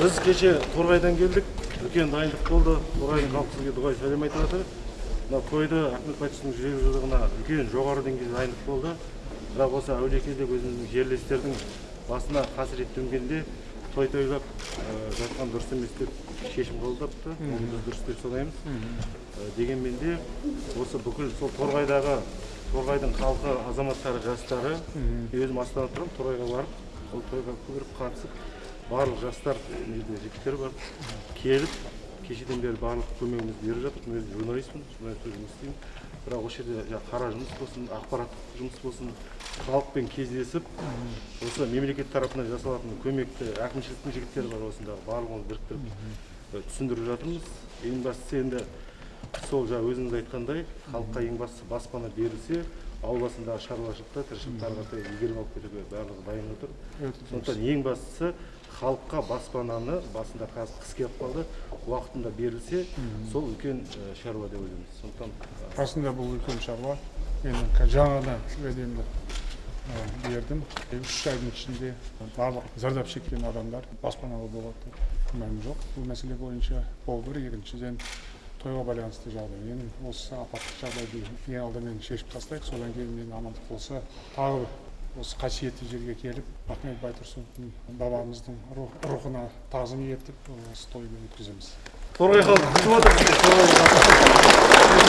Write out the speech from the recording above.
біз кеше торғайдан келдік үлкен дайындық болды торғайдың халқы сізге дұғай сәлем айтып жатыр мына тойды ахмет жүз елу жылдығына үлкен жоғары деңгейде дайындық болды бірақ осы әулиекелдегі өзіміздің жерлестердің басына қасірет төнгенде той тойлап жатқан дұрыс емес деп шешім қабылдапты оны біз дұрыс деп санаймыз дегенмен де осы бүкіл сол торғайдағы торғайдың халқы азаматтары жастары өзім астанада тұрамын торғайға барып ол тойға көріп қатысып барлық жастар жерде жігіттер бар. Келіп кешеден бері барлық көмегімізді беріп жатыр. Мен өзім журналистпін журналист болып жұмыс істеймін. Бірақ осы жерде қара жұмыс болсын ақпараттық жұмыс болсын халықпен кездесіп осы мемлекет тарапынан жасалатын көмекті әкімшіліктің жігіттері бар осындағы барлығын біріктіріп түсіндіріп жатырмыз. Ең бастысы енді сол жаңа өзіңіз айтқандай халыққа ең бастысы баспана берілсе ауыл басындағы шаруашылықта тіршілік тарқатып игеріп алып кетуге барлығы дайын отыр. Сондықтан ең бастысы халыққа баспананы басында қазір қыс келіп қалды уақытында берілсе сол үлкен шаруа деп ойлаймыз. Сондықтан расында бұл үлкен шаруа. Мен қазір жаңа уәдемді бердім. Үш айдың ішінде барлық зардап шеккен адамдар баспаналы болады деп күмәнім жоқ. Бұл мәселе бойынша ол бір. Екіншіден тойға байланысты жағдай. Енді осы апаттық жағдайды ең алдымен шешіп тастайық. Содан кейін енді амандық болса тағы осы қасиетті жерге келіп ахмет байтұрсыновтың бабамыздың рух- рухына тағзым етіп тойды өткіземіз торғай халқы күтіп отыр.